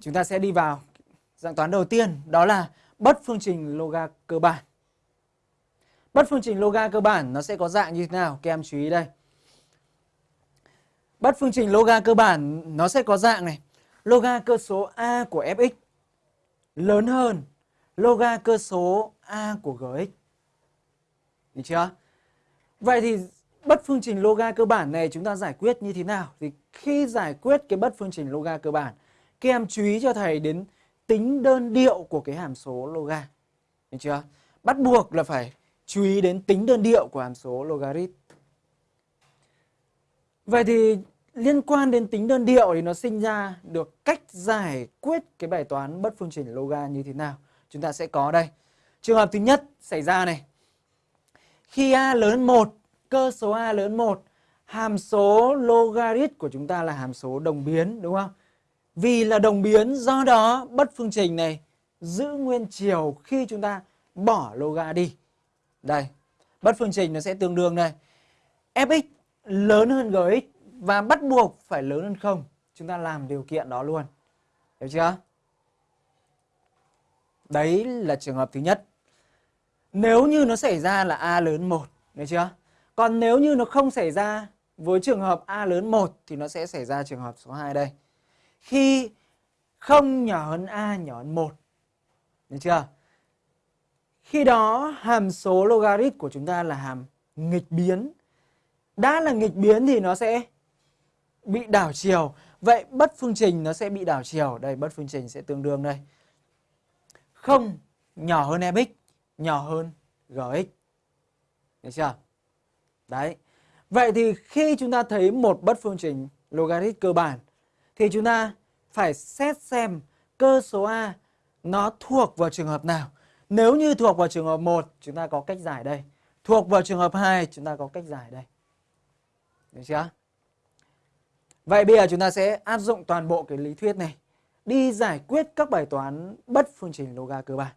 Chúng ta sẽ đi vào dạng toán đầu tiên đó là bất phương trình loga cơ bản. Bất phương trình loga cơ bản nó sẽ có dạng như thế nào? Các em chú ý đây. Bất phương trình loga cơ bản nó sẽ có dạng này. Loga cơ số A của fx lớn hơn loga cơ số A của gx. Được chưa? Vậy thì bất phương trình loga cơ bản này chúng ta giải quyết như thế nào? Thì khi giải quyết cái bất phương trình loga cơ bản, các em chú ý cho thầy đến tính đơn điệu của cái hàm số loga. Được chưa? Bắt buộc là phải chú ý đến tính đơn điệu của hàm số logarit. Vậy thì liên quan đến tính đơn điệu thì nó sinh ra được cách giải quyết cái bài toán bất phương trình loga như thế nào. Chúng ta sẽ có đây. Trường hợp thứ nhất xảy ra này. Khi A lớn 1, cơ số A lớn 1, hàm số logarit của chúng ta là hàm số đồng biến đúng không? Vì là đồng biến do đó bất phương trình này giữ nguyên chiều khi chúng ta bỏ loga đi. Đây, bất phương trình nó sẽ tương đương đây. fx lớn hơn gx và bắt buộc phải lớn hơn không. Chúng ta làm điều kiện đó luôn. Hiểu chưa? Đấy là trường hợp thứ nhất. Nếu như nó xảy ra là A lớn 1, được chưa? Còn nếu như nó không xảy ra với trường hợp A lớn 1 thì nó sẽ xảy ra trường hợp số 2 đây. Khi không nhỏ hơn A nhỏ hơn 1. Được chưa? Khi đó hàm số logarit của chúng ta là hàm nghịch biến. Đã là nghịch biến thì nó sẽ bị đảo chiều. Vậy bất phương trình nó sẽ bị đảo chiều. Đây bất phương trình sẽ tương đương đây. Không nhỏ hơn fx, nhỏ hơn gx. Được chưa? Đấy. Vậy thì khi chúng ta thấy một bất phương trình logarit cơ bản thì chúng ta phải xét xem cơ số A nó thuộc vào trường hợp nào. Nếu như thuộc vào trường hợp 1 chúng ta có cách giải đây. Thuộc vào trường hợp 2 chúng ta có cách giải đây. Được chưa? Vậy bây giờ chúng ta sẽ áp dụng toàn bộ cái lý thuyết này đi giải quyết các bài toán bất phương trình loga cơ bản.